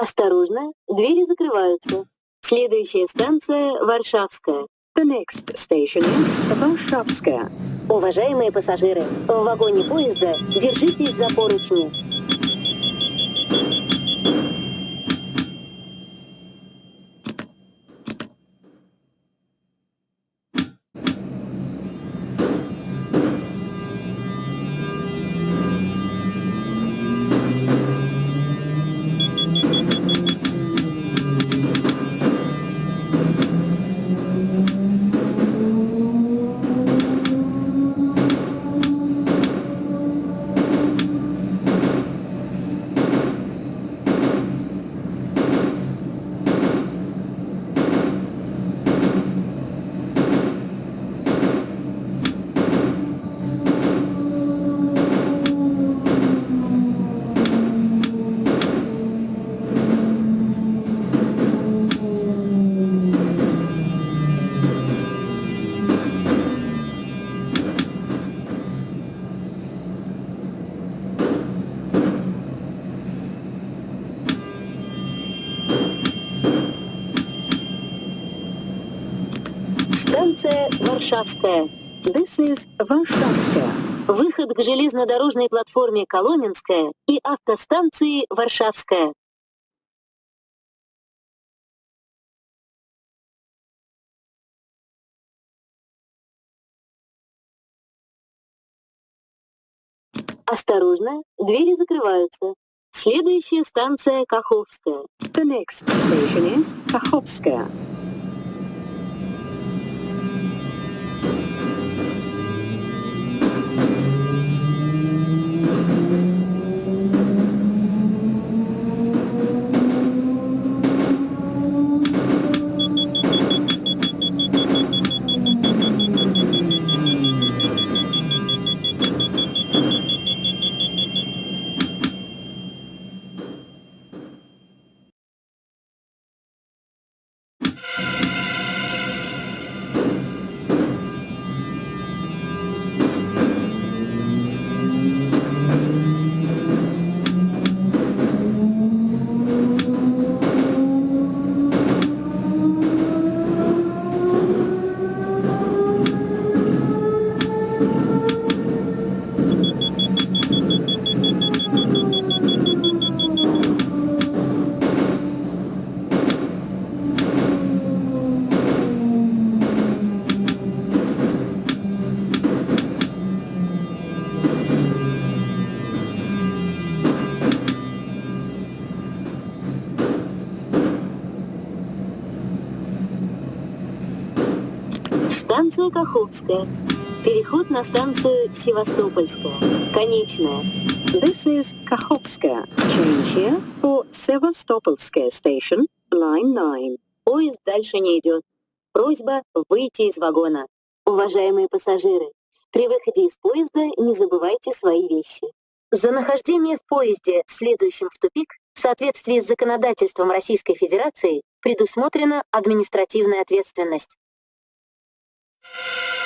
Осторожно, двери закрываются. Следующая станция Варшавская. The next station is Варшавская. Уважаемые пассажиры, в вагоне поезда держитесь за поручни. Станция Варшавская. This is Варшавская. Выход к железнодорожной платформе Коломенская и автостанции Варшавская. Осторожно, двери закрываются. Следующая станция Каховская. The next station is Каховская. Станция Каховская. Переход на станцию Севастопольская. Конечная. This is Каховская. Change here for Sevastopolskaya station, line 9. Поезд дальше не идет. Просьба выйти из вагона. Уважаемые пассажиры, при выходе из поезда не забывайте свои вещи. За нахождение в поезде, следующем в тупик, в соответствии с законодательством Российской Федерации, предусмотрена административная ответственность. you